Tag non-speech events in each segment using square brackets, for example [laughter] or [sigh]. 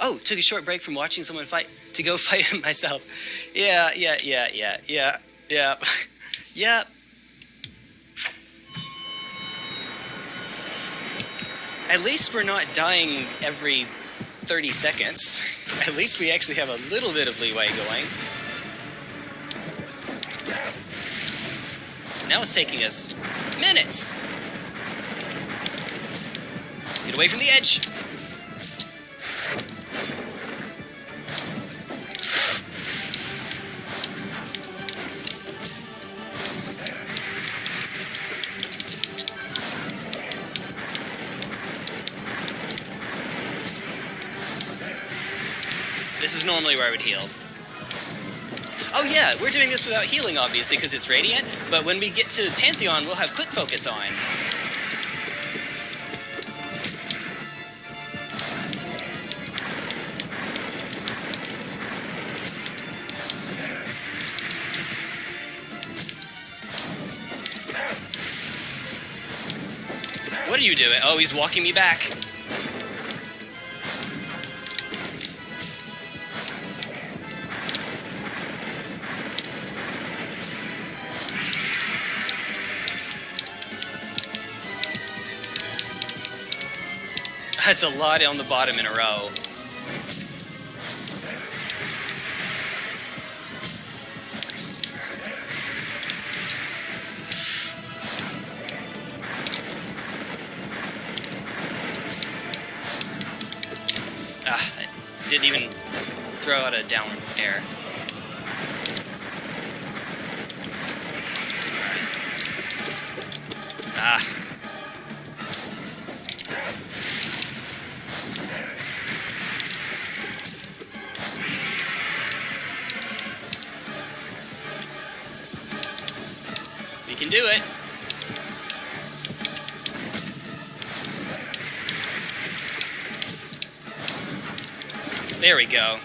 Oh, took a short break from watching someone fight to go [laughs] fight him myself. Yeah, yeah, yeah, yeah, yeah, yeah, [laughs] yeah. At least we're not dying every 30 seconds. [laughs] At least we actually have a little bit of leeway going. Now it's taking us minutes. Get away from the edge. This is normally where I would heal. Oh yeah, we're doing this without healing, obviously, because it's Radiant, but when we get to Pantheon, we'll have Quick Focus on. What are you doing? Oh, he's walking me back. That's a lot on the bottom in a row. Ah, I didn't even throw out a down air. Can do it. There we go.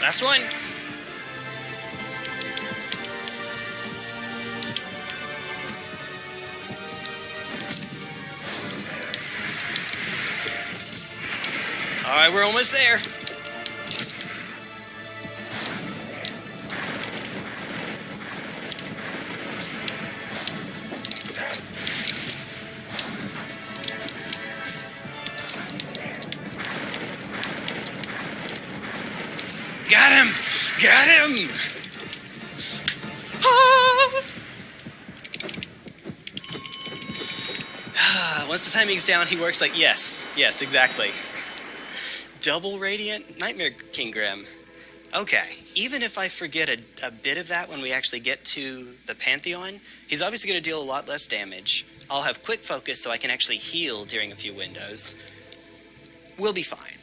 Last one. Alright, we're almost there. Got him! Got him! Ah! Once the timing's down, he works like, yes, yes, exactly. Double Radiant? Nightmare King Grimm. Okay, even if I forget a, a bit of that when we actually get to the Pantheon, he's obviously going to deal a lot less damage. I'll have quick focus so I can actually heal during a few windows. We'll be fine.